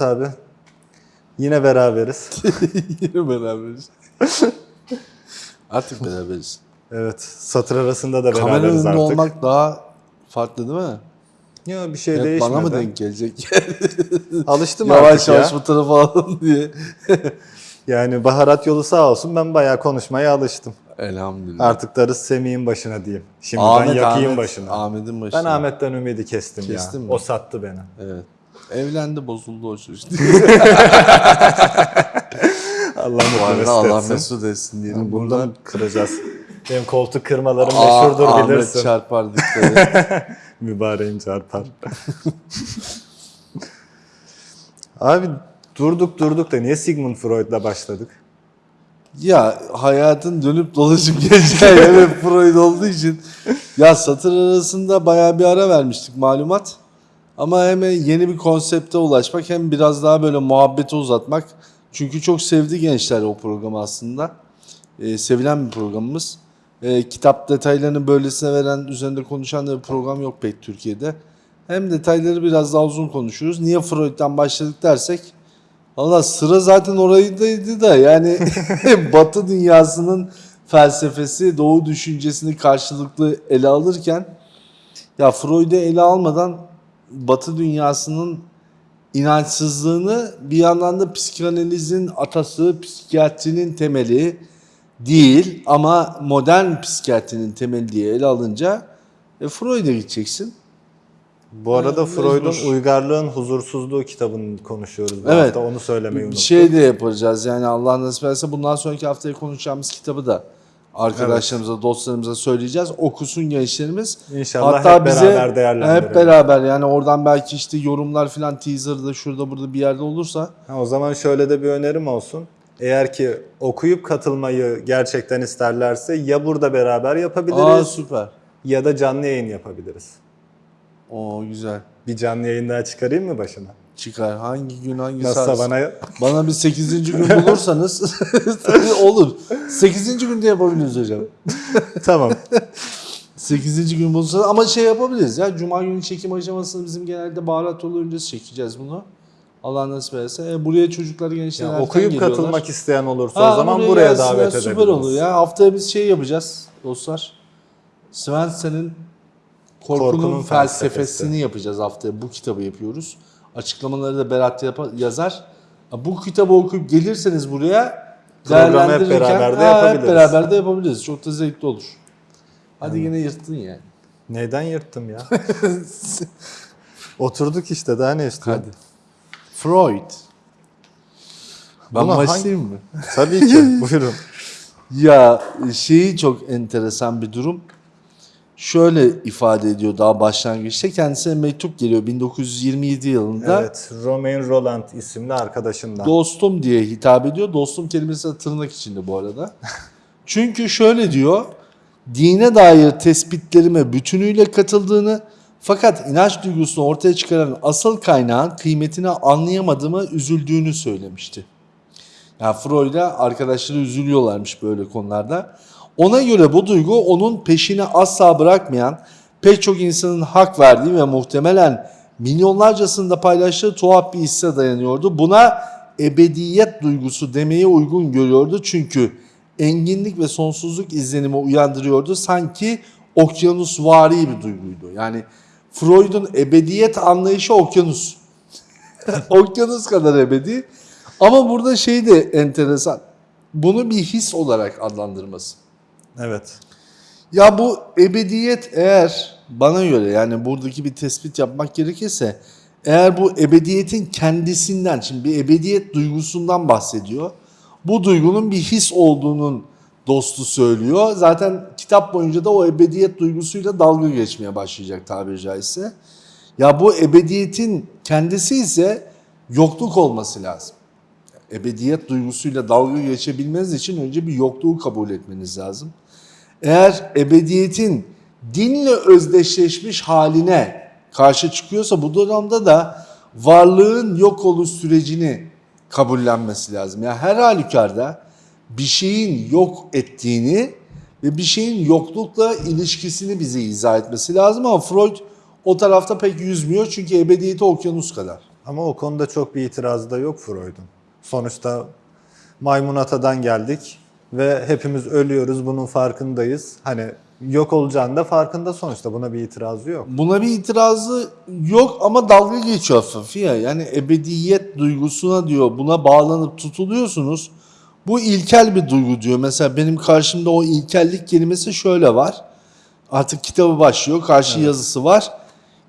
Evet abi. Yine beraberiz. Yine beraberiz. Artık beraberiz. Evet. Satır arasında da Kamera beraberiz artık. olmak daha farklı değil mi? Yok bir şey Hep değişmedi. bana mı denk gelecek? Alıştım yavaş artık yavaş ya. bu tarafa alalım diye. Yani baharat yolu sağ olsun ben bayağı konuşmaya alıştım. Elhamdülillah. Artık darız Semih'in başına diyeyim. Şimdiden yakayım başına. Ahmet'in başına. Ben Ahmet'ten ümidi kestim, Kestin ya. mi? O sattı beni. Evet. Evlendi bozuldu o çocuk. Allah mutlu mesut Allah etsin. mesut etsin diyelim. Yani Buradan Bundan kıracağız. Benim koltuk kırmalarım Aa, meşhurdur Ahmet bilirsin. çarpar dikkat et. Mübareğim çarpar. Abi durduk durduk da niye Sigmund Freud'la başladık? Ya hayatın dönüp dolaşıp geleceği yer hep Freud olduğu için ya satır arasında bayağı bir ara vermiştik malumat. Ama hem yeni bir konsepte ulaşmak hem biraz daha böyle muhabbeti uzatmak. Çünkü çok sevdi gençler o programı aslında. Ee, sevilen bir programımız. Ee, kitap detaylarını böylesine veren, üzerinde konuşan da bir program yok pek Türkiye'de. Hem detayları biraz daha uzun konuşuyoruz. Niye Freud'dan başladık dersek Valla sıra zaten orayındaydı da yani Batı dünyasının felsefesi, Doğu düşüncesini karşılıklı ele alırken ya Freud'u ele almadan Batı dünyasının inançsızlığını bir yandan da psikanalizin atası, psikiyatrinin temeli değil ama modern psikiyatrinin temeli diye ele alınca e, Freud'a gideceksin. Bu arada Aynen, Freud'un. Uygarlığın Huzursuzluğu kitabını konuşuyoruz bu Evet. hafta. Onu söylemeyi Bir unuttum. şey de yapacağız yani Allah nasip ederse bundan sonraki haftaya konuşacağımız kitabı da arkadaşlarımıza, dostlarımıza söyleyeceğiz. Okusun gençlerimiz. İnşallah hep beraber değerlendirelim. Hep beraber yani oradan belki işte yorumlar filan teaser'da şurada burada bir yerde olursa Ha, o zaman şöyle de bir önerim olsun. Eğer ki okuyup katılmayı gerçekten isterlerse ya burada beraber aa yapabiliriz süper. ya da canlı yayın yapabiliriz. Oo güzel. Bir canlı yayın daha çıkarayım mı başına? Çıkar. Hangi gün hangi Nasılsa saat? bana Bana bir 8. gün bulursanız olur. 8. günde yapabiliriz hocam. tamam. 8. gün bulursanız ama şey yapabiliriz ya. Cuma günü çekim aşamasını bizim genelde baharat yolu öncesi çekeceğiz bunu. Allah nasip ederse. E, buraya çocuklar gençler Ya erken okuyup geliyorlar. katılmak isteyen olursa Ha, o zaman buraya gelsinler, davet Süper edebiliriz. olur ya. Haftaya biz şey yapacağız dostlar. Svensen'in Korkunun, Korkunun felsefesini Felsefesi. yapacağız haftaya. Bu kitabı yapıyoruz. Açıklamaları da Berat yapa- yazar. Bu kitabı okuyup gelirseniz buraya Programı hep beraber de yapabiliriz. Hep beraber de yapabiliriz. Çok da zevkli olur. Hadi yine yırttın yani. Neyden yırttım ya? Oturduk işte daha ne istiyorsun? Hadi. Freud. Ben Buna hangi- başlayayım mı? Tabii ki buyurun. Ya şeyi çok enteresan bir durum. Şöyle ifade ediyor daha başlangıçta. Kendisine mektup geliyor 1927 yılında. Evet Romain Roland isimli arkadaşından. Dostum diye hitap ediyor. Dostum kelimesi de tırnak içinde bu arada. Çünkü şöyle diyor. Dine dair tespitlerime bütünüyle katıldığını fakat inanç duygusunu ortaya çıkaran asıl kaynağın kıymetini anlayamadığıma üzüldüğünü söylemişti. Yani Freud'a arkadaşları üzülüyorlarmış böyle konularda. Ona göre bu duygu onun peşini asla bırakmayan, pek çok insanın hak verdiği ve muhtemelen milyonlarcasında paylaştığı tuhaf bir hisse dayanıyordu. Buna ebediyet duygusu demeye uygun görüyordu çünkü enginlik ve sonsuzluk izlenimi uyandırıyordu. Sanki okyanusvari bir duyguydu. Yani Freud'un ebediyet anlayışı okyanus. okyanus kadar ebedi. Ama burada şey de enteresan. Bunu bir his olarak adlandırması. Evet. Ya bu ebediyet eğer bana göre yani buradaki bir tespit yapmak gerekirse eğer bu ebediyetin kendisinden şimdi bir ebediyet duygusundan bahsediyor. Bu duygunun bir his olduğunun dostu söylüyor. Zaten kitap boyunca da o ebediyet duygusuyla dalga geçmeye başlayacak tabiri caizse. Ya bu ebediyetin kendisi ise yokluk olması lazım. Ebediyet duygusuyla dalga geçebilmeniz için önce bir yokluğu kabul etmeniz lazım. Eğer ebediyetin dinle özdeşleşmiş haline karşı çıkıyorsa bu durumda da varlığın yok oluş sürecini kabullenmesi lazım. Yani her halükarda bir şeyin yok ettiğini ve bir şeyin yoklukla ilişkisini bize izah etmesi lazım ama Freud o tarafta pek yüzmüyor çünkü ebediyeti okyanus kadar. Ama o konuda çok bir itirazı da yok Freud'un. Sonuçta maymun atadan geldik ve hepimiz ölüyoruz bunun farkındayız. Hani yok olacağını da farkında sonuçta buna bir itirazı yok. Buna bir itirazı yok ama dalga geçiyor hafif ya. Yani ebediyet duygusuna diyor buna bağlanıp tutuluyorsunuz. Bu ilkel bir duygu diyor. Mesela benim karşımda o ilkellik kelimesi şöyle var. Artık kitabı başlıyor. Karşı yazısı var.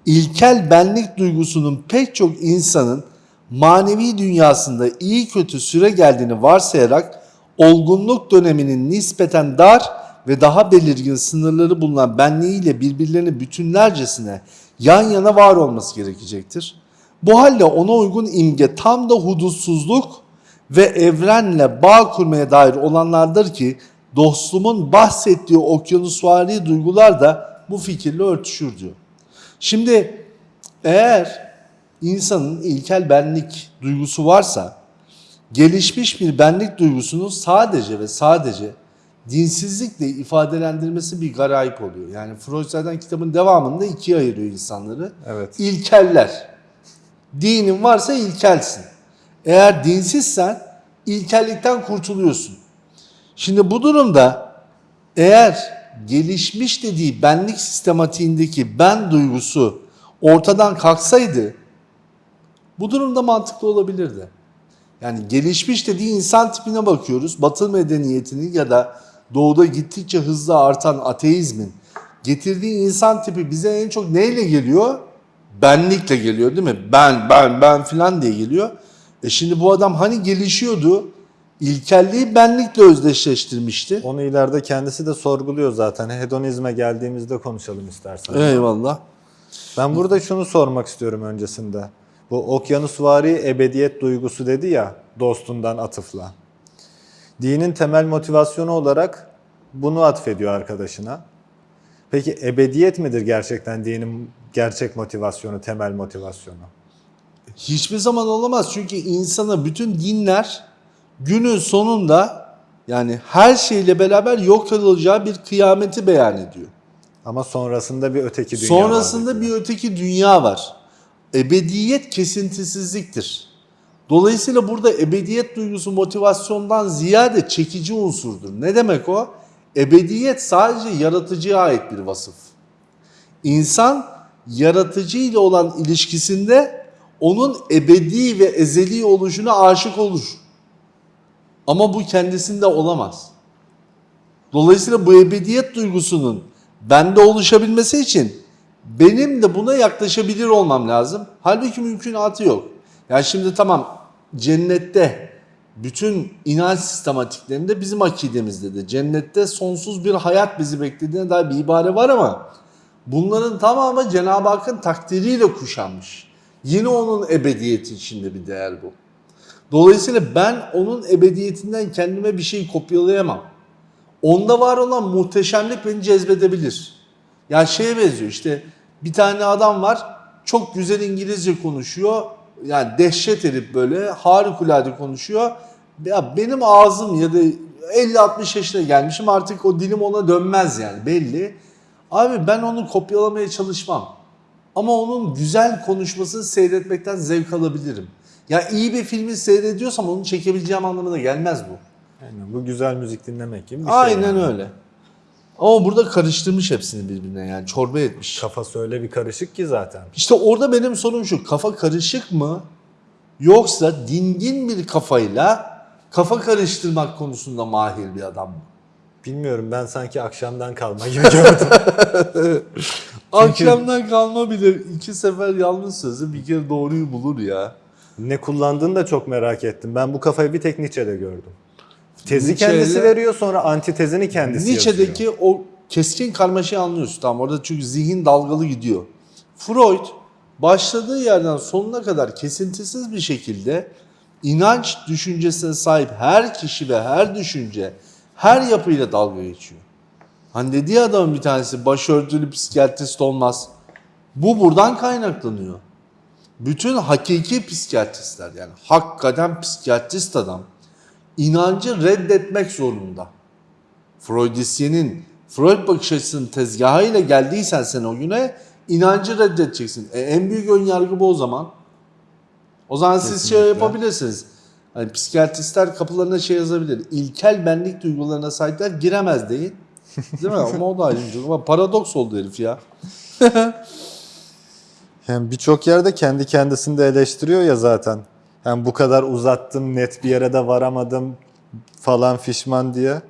İlkel benlik duygusunun pek çok insanın manevi dünyasında iyi kötü süre geldiğini varsayarak olgunluk döneminin nispeten dar ve daha belirgin sınırları bulunan benliğiyle birbirlerini bütünlercesine yan yana var olması gerekecektir. Bu halde ona uygun imge tam da hudutsuzluk ve evrenle bağ kurmaya dair olanlardır ki dostluğumun bahsettiği okyanusvari duygular da bu fikirle örtüşür diyor. Şimdi eğer insanın ilkel benlik duygusu varsa gelişmiş bir benlik duygusunun sadece ve sadece dinsizlikle ifadelendirmesi bir garayip oluyor. Yani Freud zaten kitabın devamında ikiye ayırıyor insanları. Evet. İlkeller. Dinin varsa ilkelsin. Eğer dinsizsen ilkellikten kurtuluyorsun. Şimdi bu durumda eğer gelişmiş dediği benlik sistematiğindeki ben duygusu ortadan kalksaydı bu durumda mantıklı olabilirdi. Yani gelişmiş dediği insan tipine bakıyoruz. Batı medeniyetinin ya da doğuda gittikçe hızla artan ateizmin getirdiği insan tipi bize en çok neyle geliyor? Benlikle geliyor değil mi? Ben, ben, ben filan diye geliyor. E şimdi bu adam hani gelişiyordu? İlkelliği benlikle özdeşleştirmişti. Onu ileride kendisi de sorguluyor zaten. Hedonizme geldiğimizde konuşalım istersen. Eyvallah. Ben burada şunu sormak istiyorum öncesinde. Bu okyanusvari ebediyet duygusu dedi ya dostundan atıfla. Dinin temel motivasyonu olarak bunu atfediyor arkadaşına. Peki ebediyet midir gerçekten dinin gerçek motivasyonu, temel motivasyonu? Hiçbir zaman olamaz çünkü insana bütün dinler günün sonunda yani her şeyle beraber yok olacağı bir kıyameti beyan ediyor. Ama sonrasında bir öteki dünya Sonrasında var bir öteki dünya var. Ebediyet kesintisizliktir. Dolayısıyla burada ebediyet duygusu motivasyondan ziyade çekici unsurdur. Ne demek o? Ebediyet sadece yaratıcıya ait bir vasıf. İnsan yaratıcı ile olan ilişkisinde onun ebedi ve ezeli oluşuna aşık olur. Ama bu kendisinde olamaz. Dolayısıyla bu ebediyet duygusunun bende oluşabilmesi için benim de buna yaklaşabilir olmam lazım. Halbuki mümkünatı yok. Yani şimdi tamam cennette bütün inanç sistematiklerinde bizim akidemizde de cennette sonsuz bir hayat bizi beklediğine dair bir ibare var ama bunların tamamı Cenab-ı Hakk'ın takdiriyle kuşanmış. Yine onun ebediyeti içinde bir değer bu. Dolayısıyla ben onun ebediyetinden kendime bir şey kopyalayamam. Onda var olan muhteşemlik beni cezbedebilir. Yani şeye benziyor işte bir tane adam var çok güzel İngilizce konuşuyor. Yani dehşet herif böyle harikulade konuşuyor. Ya benim ağzım ya da 50-60 yaşına gelmişim artık o dilim ona dönmez yani belli. Abi ben onu kopyalamaya çalışmam. Ama onun güzel konuşmasını seyretmekten zevk alabilirim. Ya iyi bir filmi seyrediyorsam onu çekebileceğim anlamına gelmez bu. Aynen, bu güzel müzik dinlemek gibi bir şey. Aynen yani. öyle. Ama burada karıştırmış hepsini birbirine yani çorba etmiş. Kafası öyle bir karışık ki zaten. İşte orada benim sorum şu kafa karışık mı yoksa dingin bir kafayla kafa karıştırmak konusunda mahir bir adam mı? Bilmiyorum ben sanki akşamdan kalma gibi gördüm. Akşamdan kalma bile iki sefer yanlış sözü bir kere doğruyu bulur ya. ne kullandığını da çok merak ettim. Ben bu kafayı bir tek Nietzsche'de gördüm. Tezi Nietzsche'yle- kendisi veriyor sonra antitezini kendisi Nietzsche'deki yazıyor. o keskin karmaşayı anlıyorsun tamam orada çünkü zihin dalgalı gidiyor. Freud başladığı yerden sonuna kadar kesintisiz bir şekilde inanç düşüncesine sahip her kişi ve her düşünce her yapıyla dalga geçiyor. Hani dediği adamın bir tanesi başörtülü psikiyatrist olmaz. Bu buradan kaynaklanıyor. Bütün hakiki psikiyatristler yani hakikaten psikiyatrist adam inancı reddetmek zorunda. Freudisyenin Freud bakış açısının tezgahıyla geldiysen sen o güne inancı reddedeceksin. E, en büyük ön yargı bu o zaman. O zaman siz şey Kesinlikle. yapabilirsiniz. Hani psikiyatristler kapılarına şey yazabilir. İlkel benlik duygularına sahipler giremez deyin. Değil mi? Ama o da ayrıca. Ama paradoks oldu herif ya. Yani birçok yerde kendi kendisini de eleştiriyor ya zaten. Yani bu kadar uzattım, net bir yere de varamadım falan fişman diye.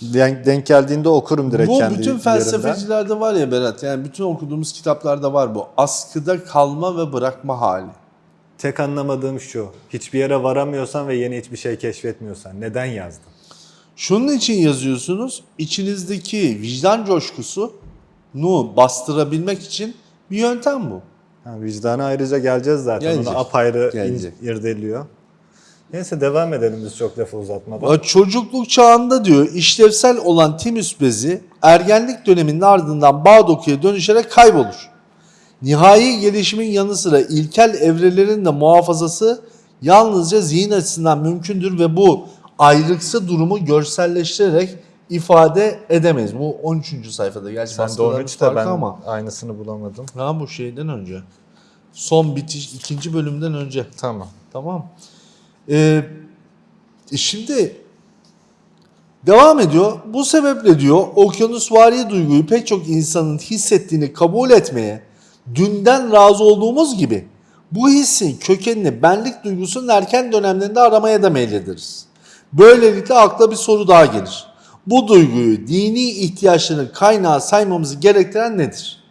Denk, denk geldiğinde okurum direkt bu kendi bütün yerimden. felsefecilerde var ya Berat. Yani bütün okuduğumuz kitaplarda var bu. Askıda kalma ve bırakma hali. Tek anlamadığım şu. Hiçbir yere varamıyorsan ve yeni hiçbir şey keşfetmiyorsan neden yazdın? Şunun için yazıyorsunuz. içinizdeki vicdan coşkusunu bastırabilmek için bir yöntem bu. Ha, vicdana ayrıca geleceğiz zaten. Gelecek. Onu apayrı Gelecek. irdeliyor. Neyse devam edelim biz çok lafı uzatmadan. Çocukluk çağında diyor işlevsel olan timüs bezi ergenlik döneminin ardından bağ dokuya dönüşerek kaybolur. Nihai gelişimin yanı sıra ilkel evrelerin de muhafazası yalnızca zihin açısından mümkündür ve bu ayrıksı durumu görselleştirerek ifade edemeyiz. Bu 13. sayfada. Gerçi Sen de baskıların 13'te farkı ben ama. aynısını bulamadım. Ha bu şeyden önce. Son bitiş ikinci bölümden önce. Tamam. Tamam. Ee, e şimdi devam ediyor. Bu sebeple diyor okyanusvari duyguyu pek çok insanın hissettiğini kabul etmeye dünden razı olduğumuz gibi bu hissin kökenini benlik duygusunun erken dönemlerinde aramaya da meylediriz. Böylelikle akla bir soru daha gelir. Bu duyguyu dini ihtiyaçların kaynağı saymamızı gerektiren nedir?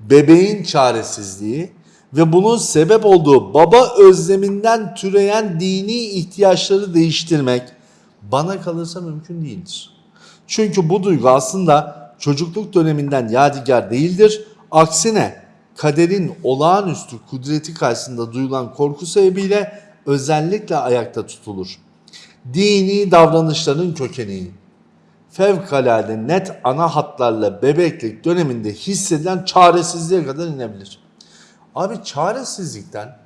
bebeğin çaresizliği ve bunun sebep olduğu baba özleminden türeyen dini ihtiyaçları değiştirmek bana kalırsa mümkün değildir. Çünkü bu duygu aslında çocukluk döneminden yadigar değildir. Aksine kaderin olağanüstü kudreti karşısında duyulan korku sebebiyle özellikle ayakta tutulur. Dini davranışların kökeni, fevkalade net ana hatlarla bebeklik döneminde hissedilen çaresizliğe kadar inebilir. Abi çaresizlikten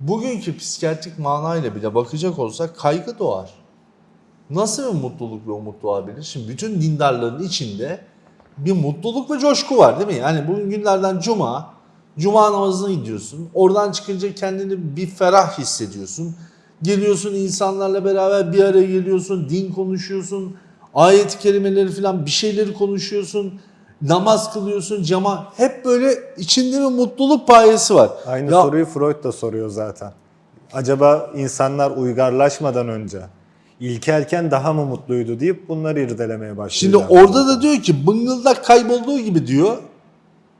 bugünkü psikiyatrik manayla bile bakacak olsak kaygı doğar. Nasıl bir mutluluk ve umut doğabilir? Şimdi bütün dindarların içinde bir mutluluk ve coşku var değil mi? Yani bugün günlerden cuma, cuma namazına gidiyorsun. Oradan çıkınca kendini bir ferah hissediyorsun. Geliyorsun insanlarla beraber bir araya geliyorsun, din konuşuyorsun, ayet-i kerimeleri falan bir şeyleri konuşuyorsun. Namaz kılıyorsun, cama hep böyle içinde bir mutluluk payesi var. Aynı Ya- soruyu Freud da soruyor zaten. Acaba insanlar uygarlaşmadan önce ilkelken daha mı mutluydu deyip bunları irdelemeye başlıyor. Şimdi orada da diyor ki bıngıldak kaybolduğu gibi diyor.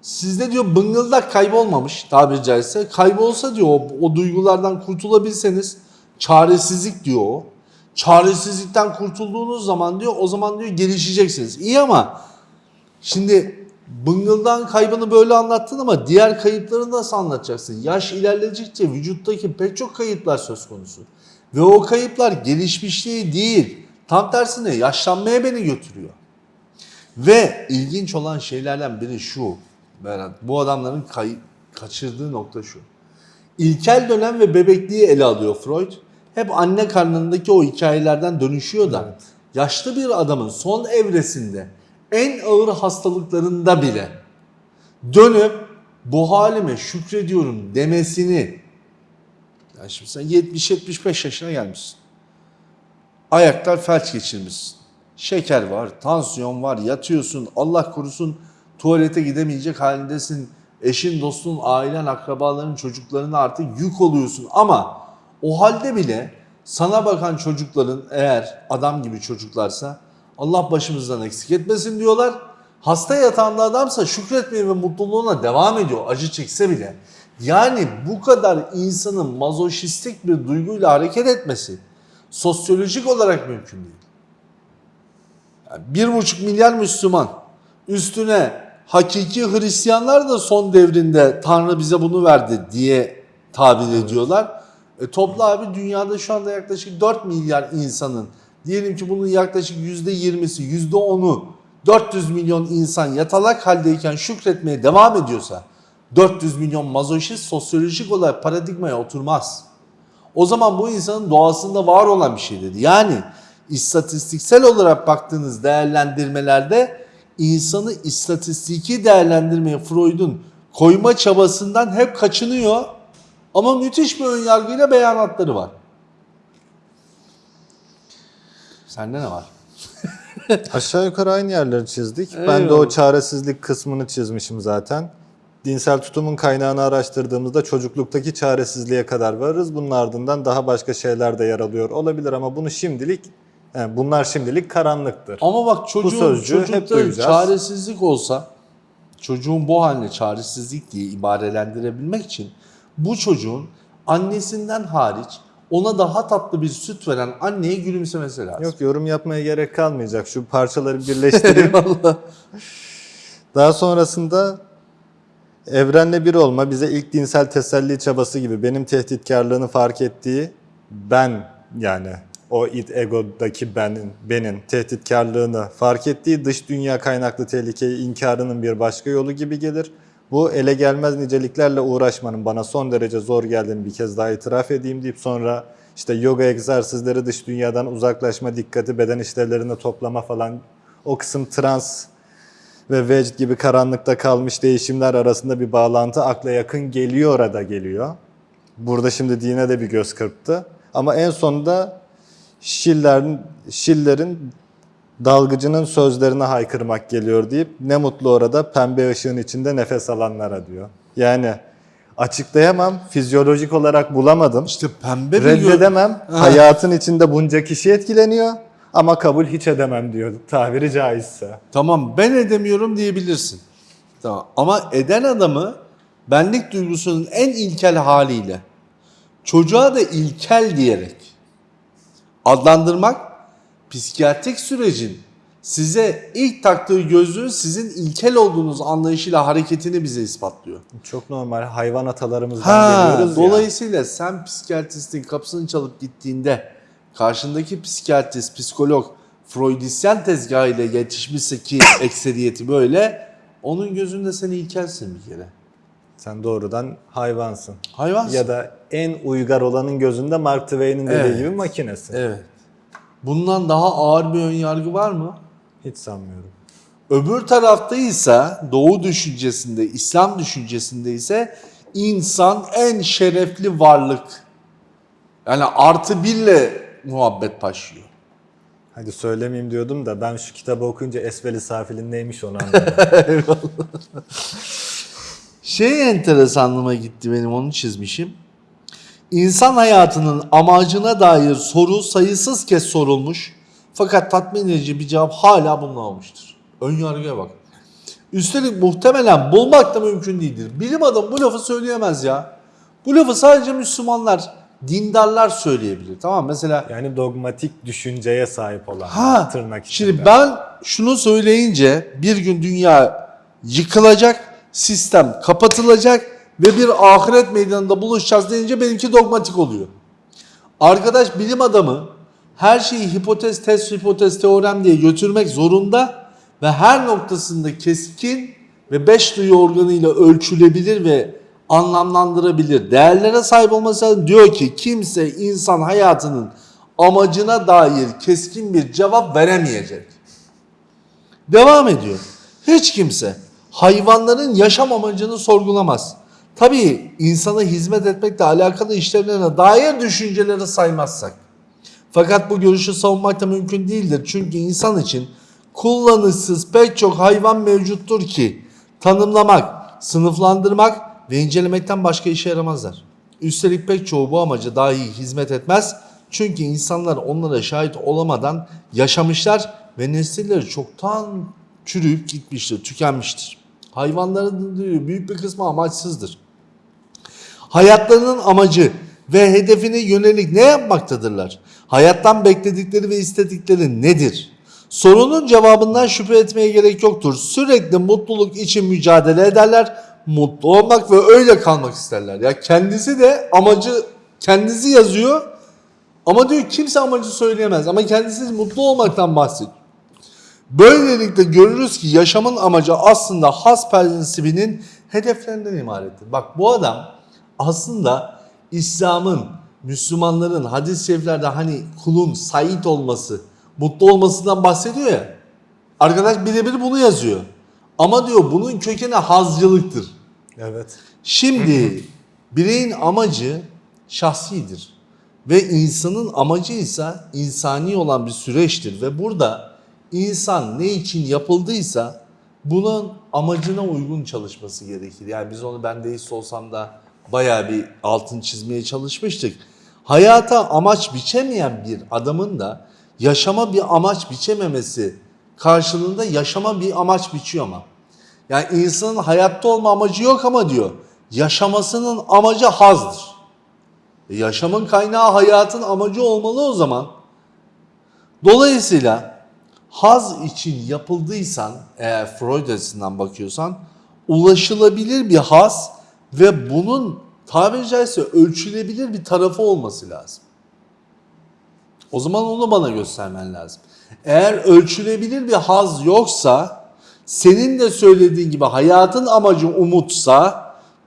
Sizde diyor bıngıldak kaybolmamış tabiri caizse. Kaybolsa diyor o, o duygulardan kurtulabilseniz çaresizlik diyor o. Çaresizlikten kurtulduğunuz zaman diyor o zaman diyor gelişeceksiniz. İyi ama şimdi bıngıldan kaybını böyle anlattın ama diğer kayıpları nasıl anlatacaksın? Yaş ilerledikçe vücuttaki pek çok kayıplar söz konusu. Ve o kayıplar gelişmişliği değil. Tam tersine yaşlanmaya beni götürüyor. Ve ilginç olan şeylerden biri şu Berat. Bu adamların kay- kaçırdığı nokta şu. İlkel dönem ve bebekliği ele alıyor Freud. Hep anne karnındaki o hikayelerden dönüşüyor da Evet. yaşlı bir adamın son evresinde en ağır hastalıklarında bile dönüp bu halime şükrediyorum demesini yani şimdi sen 70-75 yaşına gelmişsin. Ayaklar felç geçirmişsin. Şeker var, tansiyon var, yatıyorsun. Allah korusun tuvalete gidemeyecek halindesin. Eşin, dostun, ailen, akrabaların, çocuklarına artık yük oluyorsun. Ama o halde bile sana bakan çocukların eğer adam gibi çocuklarsa Allah başımızdan eksik etmesin diyorlar. Hasta yatağında adamsa şükretmeye ve mutluluğuna devam ediyor acı çekse bile. Yani bu kadar insanın mazoşistik bir duyguyla hareket etmesi sosyolojik olarak mümkün değil. Yani bir buçuk milyar Müslüman üstüne hakiki Hristiyanlar da son devrinde Tanrı bize bunu verdi diye tabir ediyorlar. E, topla abi dünyada şu anda yaklaşık 4 milyar insanın diyelim ki bunun yaklaşık %20'si %10'u 400 milyon insan yatalak haldeyken şükretmeye devam ediyorsa 400 milyon mazoşist sosyolojik olarak paradigmaya oturmaz. O zaman bu insanın doğasında var olan bir şey dedi. Yani istatistiksel olarak baktığınız değerlendirmelerde insanı istatistiki değerlendirmeye Freud'un koyma çabasından hep kaçınıyor. Ama müthiş bir önyargıyla beyanatları var. Sende ne var? Aşağı yukarı aynı yerleri çizdik. Ben de Eyvallah. o çaresizlik kısmını çizmişim zaten. Dinsel tutumun kaynağını araştırdığımızda çocukluktaki çaresizliğe kadar varırız. Bunun ardından daha başka şeyler de yer alıyor olabilir ama bunu şimdilik yani bunlar şimdilik karanlıktır. Ama bak çocuğun, sözcüğü hep çocukta duyacağız. çaresizlik olsa çocuğun bu haline çaresizlik diye ibarelendirebilmek için bu çocuğun annesinden hariç ona daha tatlı bir süt veren anneye gülümsemesi lazım. Yok yorum yapmaya gerek kalmayacak. Şu parçaları birleştireyim. Daha sonrasında evrenle bir olma bize ilk dinsel teselli çabası gibi benim tehditkarlığını fark ettiği ben yani o id egodaki benin, benin tehditkarlığını fark ettiği dış dünya kaynaklı tehlikeyi inkarının bir başka yolu gibi gelir. Bu ele gelmez niceliklerle uğraşmanın bana son derece zor geldiğini bir kez daha itiraf edeyim deyip sonra işte yoga egzersizleri dış dünyadan uzaklaşma, dikkati beden işlevlerine toplama falan o kısım trans ve vecd gibi karanlıkta kalmış değişimler arasında bir bağlantı akla yakın geliyor orada geliyor. Burada şimdi dine de bir göz kırptı. Ama en sonunda Schiller'in, Schiller'in dalgıcının sözlerine haykırmak geliyor deyip ne mutlu orada pembe ışığın içinde nefes alanlara diyor. Yani açıklayamam, fizyolojik olarak bulamadım. İşte pembe Reddedemem, hayatın içinde bunca kişi etkileniyor ama kabul hiç edemem diyor tabiri caizse. Tamam ben edemiyorum diyebilirsin. Tamam. Ama eden adamı benlik duygusunun en ilkel haliyle çocuğa da ilkel diyerek adlandırmak psikiyatrik sürecin size ilk taktığı gözlüğün sizin ilkel olduğunuz anlayışıyla hareketini bize ispatlıyor. Çok normal hayvan atalarımızdan Ha, geliyoruz ya. dolayısıyla sen psikiyatristin kapısını çalıp gittiğinde karşındaki psikiyatrist, psikolog Freudisyen tezgahıyla yetişmişse ki ekseriyeti böyle onun gözünde sen ilkelsin bir kere. Sen doğrudan hayvansın. Hayvansın. Ya da en uygar olanın gözünde Mark Twain'in dediği Evet. gibi makinesin. Evet. Bundan daha ağır bir önyargı var mı? Hiç sanmıyorum. Öbür tarafta ise Doğu düşüncesinde, İslam düşüncesinde ise insan en şerefli varlık. Yani artı birle muhabbet başlıyor. Hadi söylemeyeyim diyordum da ben şu kitabı okuyunca Esveli Safil'in neymiş onu anladım. Şey enteresanlığıma gitti benim onu çizmişim. İnsan hayatının amacına dair soru sayısız kez sorulmuş. Fakat tatmin edici bir cevap hala bulunamamıştır. Ön yargıya bak. Üstelik muhtemelen bulmak da mümkün değildir. Bilim adamı bu lafı söyleyemez ya. Bu lafı sadece Müslümanlar, dindarlar söyleyebilir. Tamam mesela yani dogmatik düşünceye sahip olan Ha, tırnak içinde. şimdi ben şunu söyleyince bir gün dünya yıkılacak, sistem kapatılacak ve bir ahiret meydanında buluşacağız deyince benimki dogmatik oluyor. Arkadaş bilim adamı her şeyi hipotez, test, hipotez, teorem diye götürmek zorunda ve her noktasında keskin ve beş duyu organıyla ölçülebilir ve anlamlandırabilir. Değerlere sahip olması lazım. Diyor ki kimse insan hayatının amacına dair keskin bir cevap veremeyecek. Devam ediyor. Hiç kimse hayvanların yaşam amacını sorgulamaz. Tabii insana hizmet etmekle alakalı işlevlerine dair düşünceleri saymazsak. Fakat bu görüşü savunmak da mümkün değildir. Çünkü insan için kullanışsız pek çok hayvan mevcuttur ki tanımlamak, sınıflandırmak ve incelemekten başka işe yaramazlar. Üstelik pek çoğu bu amaca dahi hizmet etmez. Çünkü insanlar onlara şahit olamadan yaşamışlar ve nesilleri çoktan çürüyüp gitmiştir, tükenmiştir. Hayvanların büyük bir kısmı amaçsızdır. Hayatlarının amacı ve hedefine yönelik ne yapmaktadırlar? Hayattan bekledikleri ve istedikleri nedir? Sorunun cevabından şüphe etmeye gerek yoktur. Sürekli mutluluk için mücadele ederler. Mutlu olmak ve öyle kalmak isterler. Ya kendisi de amacı kendisi yazıyor. Ama diyor kimse amacı söyleyemez. Ama kendisi mutlu olmaktan bahsediyor. Böylelikle görürüz ki yaşamın amacı aslında has prensibinin hedeflerinden ibarettir. Bak bu adam aslında İslam'ın, Müslümanların hadis-i şeriflerde hani kulun sait olması, mutlu olmasından bahsediyor ya. Arkadaş birebir bunu yazıyor. Ama diyor bunun kökeni hazcılıktır. Evet. Şimdi Bireyin amacı şahsidir. Ve insanın amacı ise insani olan bir süreçtir. Ve burada insan ne için yapıldıysa bunun amacına uygun çalışması gerekir. Yani biz onu ben deist olsam da bayağı bir altın çizmeye çalışmıştık. Hayata amaç biçemeyen bir adamın da yaşama bir amaç biçememesi karşılığında yaşama bir amaç biçiyor ama. Yani insanın hayatta olma amacı yok ama diyor yaşamasının amacı hazdır. E, yaşamın kaynağı hayatın amacı olmalı o zaman. Dolayısıyla haz için yapıldıysan eğer Freud açısından bakıyorsan ulaşılabilir bir haz ve bunun tabiri caizse ölçülebilir bir tarafı olması lazım. O zaman onu bana göstermen lazım. Eğer ölçülebilir bir haz yoksa senin de söylediğin gibi hayatın amacı umutsa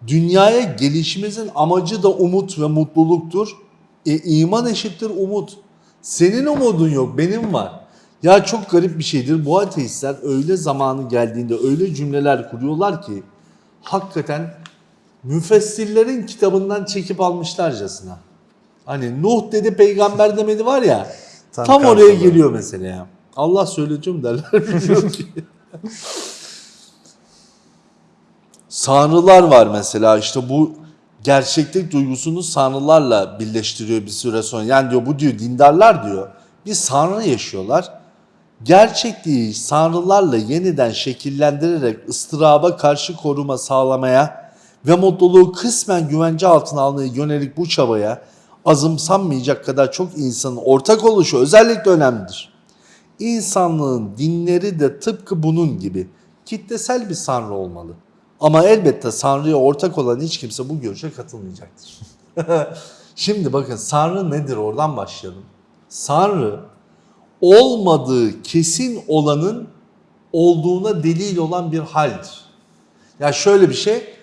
dünyaya gelişimizin amacı da umut ve mutluluktur. E, iman eşittir umut. Senin umudun yok, benim var. Ya çok garip bir şeydir. Bu ateistler öyle zamanı geldiğinde öyle cümleler kuruyorlar ki hakikaten müfessirlerin kitabından çekip almışlarcasına. Hani Nuh dedi peygamber demedi var ya. Tam Tam, oraya geliyor mesela ya. Allah söyletiyorum derler biliyor ki. Sanrılar var mesela işte bu gerçeklik duygusunu sanrılarla birleştiriyor bir süre sonra. Yani diyor bu diyor dindarlar diyor bir sanrı yaşıyorlar. Gerçekliği sanrılarla yeniden şekillendirerek ıstıraba karşı koruma sağlamaya ve mutluluğu kısmen güvence altına almaya yönelik bu çabaya azımsanmayacak kadar çok insanın ortak oluşu özellikle önemlidir. İnsanlığın dinleri de tıpkı bunun gibi kitlesel bir sanrı olmalı. Ama elbette sanrıya ortak olan hiç kimse bu görüşe katılmayacaktır. Şimdi bakın sanrı nedir oradan başlayalım. Sanrı olmadığı kesin olanın olduğuna delil olan bir haldir. Ya şöyle bir şey.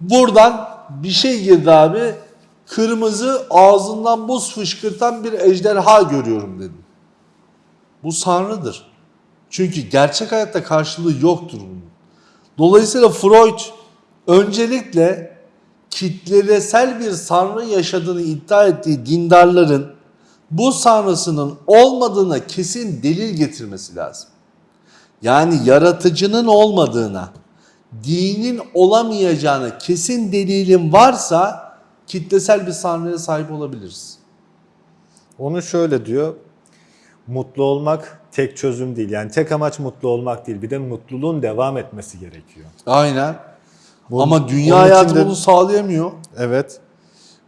Buradan bir şey girdi abi. Kırmızı ağzından buz fışkırtan bir ejderha görüyorum dedim. Bu sanrıdır. Çünkü gerçek hayatta karşılığı yoktur bunun. Dolayısıyla Freud öncelikle kitlesel bir sanrı yaşadığını iddia ettiği dindarların bu sanrısının olmadığına kesin delil getirmesi lazım. Yani yaratıcının olmadığına, dinin olamayacağına kesin delilin varsa kitlesel bir sanrıya sahip olabiliriz. Onu şöyle diyor. Mutlu olmak tek çözüm değil. Yani tek amaç mutlu olmak değil. Bir de mutluluğun devam etmesi gerekiyor. Aynen. Bunun- Ama dünya hayatı de- bunu sağlayamıyor. Evet.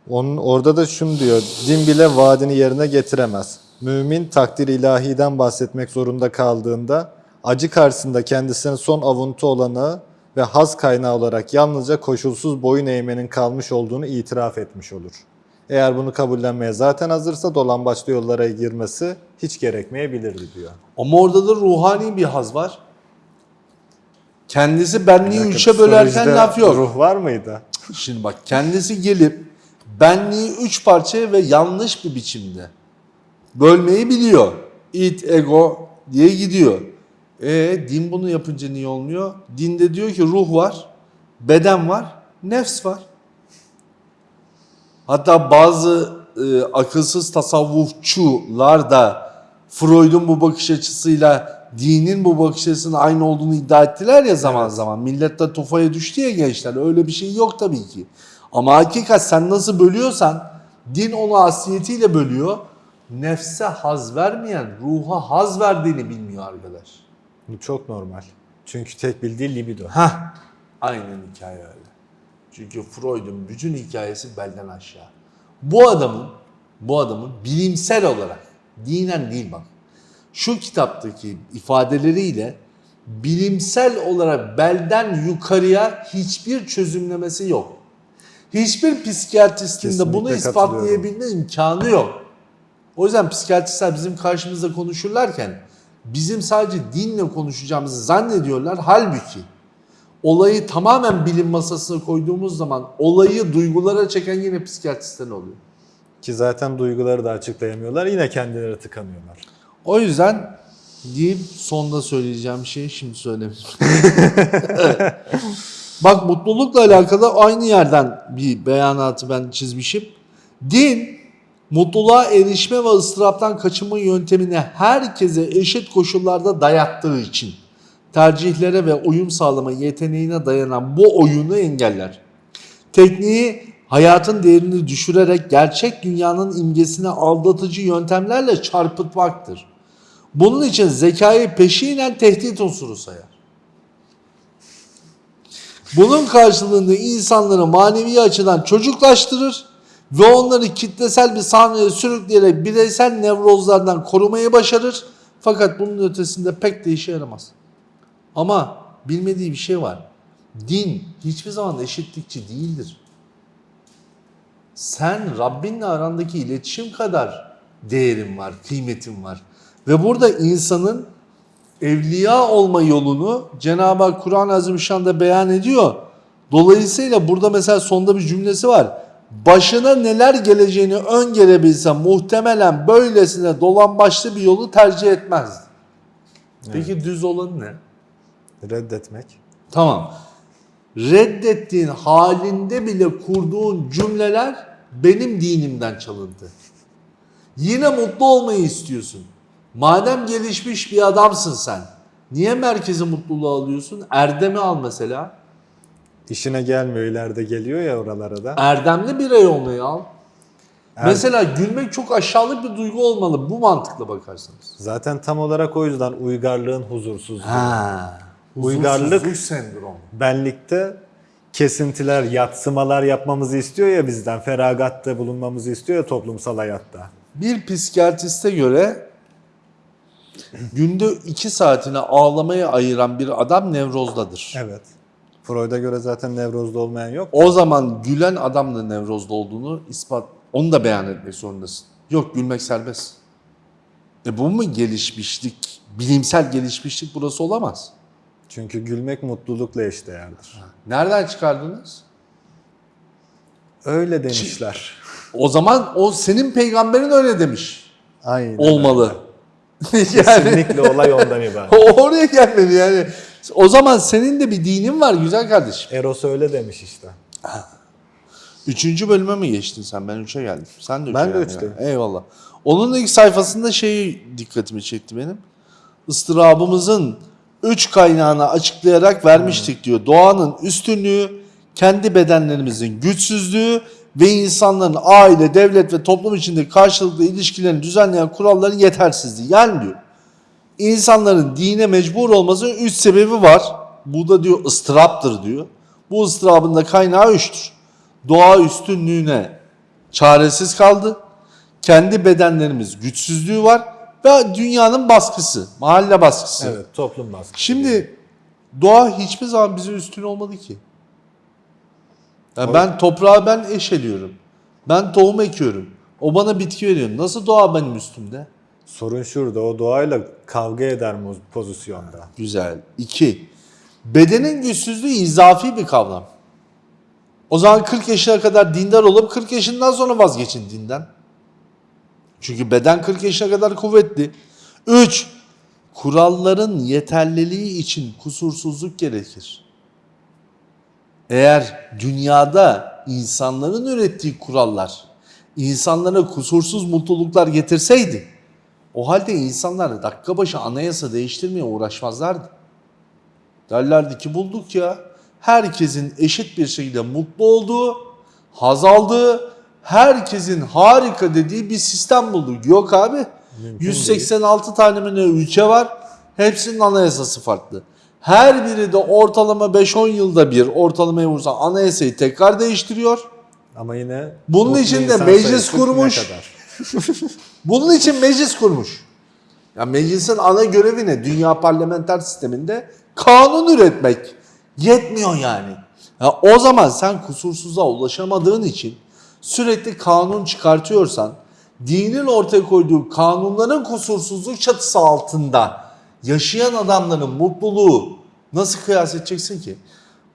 Onun orada da şunu diyor. Din bile vaadini yerine getiremez. Mümin takdir ilahiden bahsetmek zorunda kaldığında acı karşısında kendisine son avuntu olanı ve haz kaynağı olarak yalnızca koşulsuz boyun eğmenin kalmış olduğunu itiraf etmiş olur. Eğer bunu kabullenmeye zaten hazırsa dolambaçlı yollara girmesi hiç gerekmeyebilirdi diyor. Ama orada da ruhani bir haz var. Kendisi benliği dakika, üçe bölerken laf yok. Ruh var mıydı? Şimdi bak kendisi gelip benliği üç parçaya ve yanlış bir biçimde bölmeyi biliyor. It, ego diye gidiyor. E din bunu yapınca niye olmuyor? Dinde diyor ki ruh var, beden var, nefs var. Hatta bazı e, akılsız tasavvufçular da Freud'un bu bakış açısıyla dinin bu bakış açısının aynı olduğunu iddia ettiler ya zaman zaman. Millet de tufaya düştü ya gençler. Öyle bir şey yok tabii ki. Ama hakikat sen nasıl bölüyorsan din onu asliyetiyle bölüyor. Nefse haz vermeyen ruha haz verdiğini bilmiyor arkadaş. Bu çok normal. Çünkü tek bildiği libido. Heh. Aynen hikaye öyle. Çünkü Freud'un bütün hikayesi belden aşağı. Bu adamın, bu adamın bilimsel olarak, dinen değil bak, şu kitaptaki ifadeleriyle bilimsel olarak belden yukarıya hiçbir çözümlemesi yok. Hiçbir psikiyatristin de bunu ispatlayabilme imkanı yok. O yüzden psikiyatristler bizim karşımızda konuşurlarken bizim sadece dinle konuşacağımızı zannediyorlar. Halbuki olayı tamamen bilim masasına koyduğumuz zaman olayı duygulara çeken yine psikiyatristler oluyor. Ki zaten duyguları da açıklayamıyorlar. Yine kendileri tıkanıyorlar. O yüzden diyeyim sonda söyleyeceğim şeyi şimdi söylemeyeyim. Bak mutlulukla alakalı aynı yerden bir beyanatı ben çizmişim. Din mutluluğa erişme ve ıstıraptan kaçınma yöntemini herkese eşit koşullarda dayattığı için tercihlere ve uyum sağlama yeteneğine dayanan bu oyunu engeller. Tekniği hayatın değerini düşürerek gerçek dünyanın imgesine aldatıcı yöntemlerle çarpıtmaktır. Bunun için zekayı peşinen tehdit unsuru sayar. Bunun karşılığında insanları manevi açıdan çocuklaştırır ve onları kitlesel bir sahneye sürükleyerek bireysel nevrozlardan korumayı başarır. Fakat bunun ötesinde pek de işe yaramaz. Ama bilmediği bir şey var. Din hiçbir zaman eşitlikçi değildir. Sen Rabbinle arandaki iletişim kadar değerin var, kıymetin var. Ve burada insanın evliya olma yolunu Cenab-ı Kur'an-ı Azimüşşan'da beyan ediyor. Dolayısıyla burada mesela sonda bir cümlesi var. Başına neler geleceğini öngörebilse muhtemelen böylesine dolambaçlı bir yolu tercih etmezdi. Peki düz olan ne? Reddetmek. Tamam. Reddettiğin halinde bile kurduğun cümleler benim dinimden çalındı. Yine mutlu olmayı istiyorsun. Madem gelişmiş bir adamsın sen. Niye merkezi mutluluğu alıyorsun? Erdem'i al mesela. İşine gelmiyor ileride geliyor ya oralara da. Erdemli birey olmayı al. Er- Mesela gülmek çok aşağılık bir duygu olmalı. Bu mantıkla bakarsanız. Zaten tam olarak o yüzden uygarlığın huzursuzluğu. Ha. Uygarlık- Huzursuzluk sendromu. Benlikte kesintiler, yatsımalar yapmamızı istiyor ya bizden. Feragatta bulunmamızı istiyor ya toplumsal hayatta. Bir psikiyatriste göre günde iki saatini ağlamaya ayıran bir adam nevrozdadır. Evet. Freud'a göre zaten nevrozda olmayan yok. O zaman gülen adam da nevrozda olduğunu ispat, onu da beyan etmek zorundasın. Yok gülmek serbest. E bu mu gelişmişlik, bilimsel gelişmişlik burası olamaz. Çünkü gülmek mutlulukla eşdeğerdir. Nereden çıkardınız? Öyle demişler. O zaman o senin peygamberin öyle demiş. Aynen. Olmalı. yani Kesinlikle olay ondan ibaret. oraya gelmedi yani. O zaman senin de bir dinin var güzel kardeşim. Eros öyle demiş işte. Üçüncü bölüme mi geçtin sen? Ben üçe geldim. Sen de üçe Ben de geldin üçteyim. yani. Eyvallah. Onun ilk sayfasında şey dikkatimi çekti benim. Istırabımızın üç kaynağını açıklayarak vermiştik diyor. Doğanın üstünlüğü, kendi bedenlerimizin güçsüzlüğü ve insanların aile, devlet ve toplum içinde karşılıklı ilişkilerini düzenleyen kuralların yetersizliği. Yani diyor insanların dine mecbur olmasının üç sebebi var. Bu da diyor ıstıraptır diyor. Bu ıstırabın da kaynağı üçtür. Doğa üstünlüğüne çaresiz kaldı. Kendi bedenlerimiz güçsüzlüğü var ve dünyanın baskısı, mahalle baskısı. Evet, toplum baskısı. Şimdi doğa hiçbir zaman bize üstün olmadı ki. Yani ben toprağı ben eşeliyorum. Ben tohum ekiyorum. O bana bitki veriyor. Nasıl doğa benim üstümde? Sorun şurada, o doğayla kavga eder mu pozisyonda? Güzel. İki, bedenin güçsüzlüğü izafi bir kavram. O zaman 40 yaşına kadar dindar olup 40 yaşından sonra vazgeçin dinden. Çünkü beden 40 yaşına kadar kuvvetli. 3. Kuralların yeterliliği için kusursuzluk gerekir. Eğer dünyada insanların ürettiği kurallar insanlara kusursuz mutluluklar getirseydi o halde insanlar dakika başı anayasa değiştirmeye uğraşmazlardı. Derlerdi ki bulduk ya. Herkesin eşit bir şekilde mutlu olduğu, haz aldığı, herkesin harika dediği bir sistem bulduk. Yok abi. Mümkün 186 tane mi ne ülke var. Hepsinin anayasası farklı. Her biri de ortalama 5-10 yılda bir ortalamaya vursan anayasayı tekrar değiştiriyor. Ama yine Bunun için de meclis kurmuş. Bunun için meclis kurmuş. Ya meclisin ana görevi ne? Dünya parlamenter sisteminde kanun üretmek. Yetmiyor yani. Ya o zaman sen kusursuza ulaşamadığın için sürekli kanun çıkartıyorsan dinin ortaya koyduğu kanunların kusursuzluk çatısı altında yaşayan adamların mutluluğu nasıl kıyas edeceksin ki?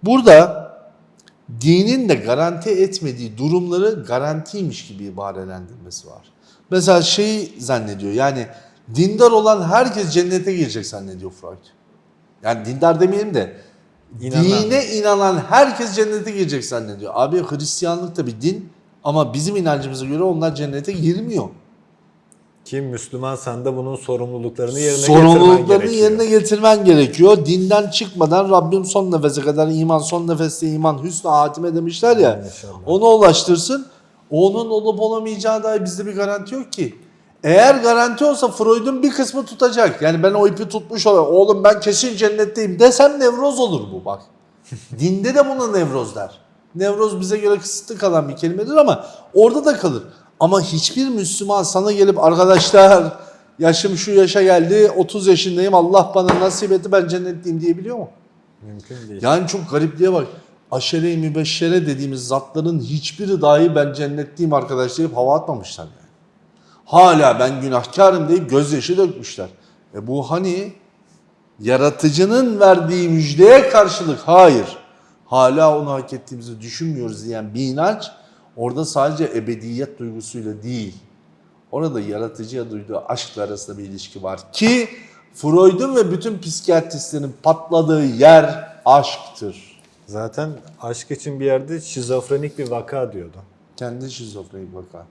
Burada dinin de garanti etmediği durumları garantiymiş gibi ibarelendirmesi var. Mesela şeyi zannediyor yani dindar olan herkes cennete girecek zannediyor Freud. Yani dindar demeyelim de İnanan. Dine inanan herkes cennete girecek zannediyor. Abi Hristiyanlık da bir din ama bizim inancımıza göre onlar cennete girmiyor. Kim Müslümansan da bunun sorumluluklarını yerine getirmen Sorumluluklarını gerekiyor. yerine getirmen gerekiyor. Dinden çıkmadan Rabbim son nefese kadar iman, son nefeste iman, hüsnü hatime demişler ya. İnşallah. Ona ulaştırsın. Onun olup olamayacağı dair bizde bir garanti yok ki. Eğer garanti olsa Freud'un bir kısmı tutacak. Yani ben o ipi tutmuş olayım. Oğlum ben kesin cennetteyim desem nevroz olur bu bak. Dinde de buna nevroz der. Nevroz bize göre kısıtlı kalan bir kelimedir ama orada da kalır. Ama hiçbir Müslüman sana gelip arkadaşlar yaşım şu yaşa geldi 30 yaşındayım Allah bana nasip etti ben cennetliyim diyebiliyor mu? Mümkün değil. Yani çok garipliğe bak. Aşere-i mübeşşere dediğimiz zatların hiçbiri dahi ben cennetliyim arkadaş deyip hava atmamışlar yani. Hala ben günahkarım deyip gözyaşı dökmüşler. E bu hani yaratıcının verdiği müjdeye karşılık hayır. Hala onu hak ettiğimizi düşünmüyoruz diyen bir inanç orada sadece ebediyet duygusuyla değil. Orada yaratıcıya duyduğu aşkla arasında bir ilişki var ki Freud'un ve bütün psikiyatristlerin patladığı yer aşktır. Zaten aşk için bir yerde şizofrenik bir vaka diyordu. Kendi şizofrenik vaka.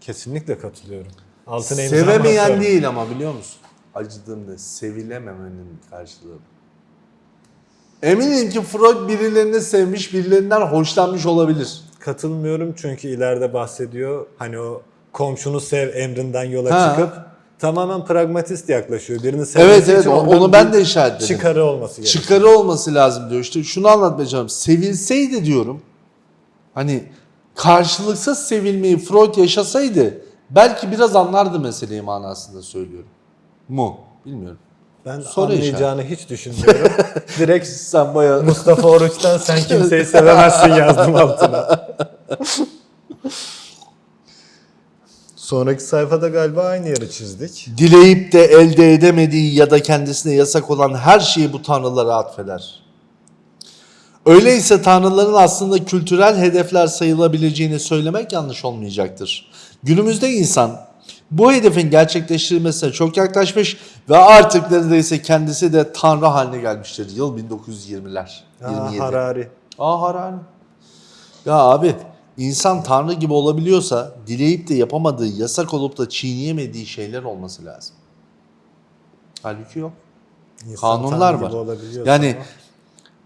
Kesinlikle katılıyorum. Altına imza Sevemeyen değil ama biliyor musun? Acıdığımda sevilememenin karşılığı. Eminim ki Freud birilerini sevmiş, birilerinden hoşlanmış olabilir. Katılmıyorum çünkü ileride bahsediyor. Hani o komşunu sev emrinden yola Ha. çıkıp tamamen pragmatist yaklaşıyor. Birini sevmesi Evet evet için o- ondan onu ben bir de işaretledim. Çıkarı olması gerekiyor. Çıkarı olması lazım diyor. İşte şunu anlatmaya çalışıyorum. Sevilseydi diyorum. Hani karşılıksız sevilmeyi Freud yaşasaydı belki biraz anlardı meseleyi manasında söylüyorum. Mu? Bilmiyorum. Ben Soru anlayacağını hiç düşünmüyorum. Direkt Sen bayağı Mustafa Oruç'tan sen kimseyi sevemezsin yazdım altına. Sonraki sayfada galiba aynı yeri çizdik. dileyip de elde edemediği ya da kendisine yasak olan her şeyi bu tanrılara atfeder. Öyleyse tanrıların aslında kültürel hedefler sayılabileceğini söylemek yanlış olmayacaktır. Günümüzde insan bu hedefin gerçekleştirilmesine çok yaklaşmış ve artık neredeyse kendisi de tanrı haline gelmiştir. Yıl 1920'ler. Aa, 27. Harari. Aa Harari. Ya abi insan tanrı gibi olabiliyorsa dileyip de yapamadığı, yasak olup da çiğneyemediği şeyler olması lazım. Halbuki yok. İnsan Kanunlar var. Yani ama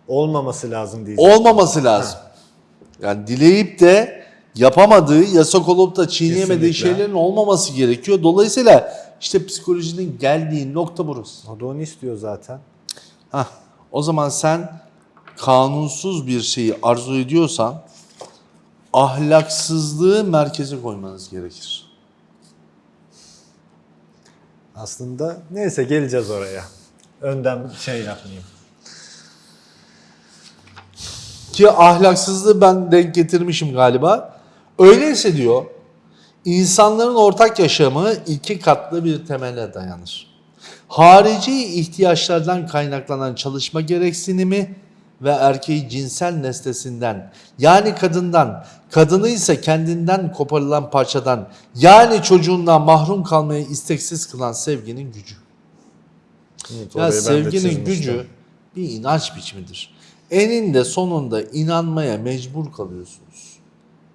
olmaması lazım diyeceğim. olmaması lazım. Yani dileyip de yapamadığı, yasak olup da çiğneyemediği Kesinlikle. şeylerin olmaması gerekiyor. Dolayısıyla işte psikolojinin geldiği nokta burası. O da onu istiyor zaten. Hah, o zaman sen kanunsuz bir şeyi arzu ediyorsan ahlaksızlığı merkeze koymanız gerekir. Aslında neyse geleceğiz oraya. Önden şey yapmayayım. Ki ahlaksızlığı ben denk getirmişim galiba. Öyleyse diyor, insanların ortak yaşamı iki katlı bir temele dayanır. Harici ihtiyaçlardan kaynaklanan çalışma gereksinimi ve erkeği cinsel nesnesinden yani kadından, kadını ise kendinden koparılan parçadan yani çocuğundan mahrum kalmaya isteksiz kılan sevginin gücü. Unut, Ya sevginin gücü bir inanç biçimidir. Eninde sonunda inanmaya mecbur kalıyorsunuz.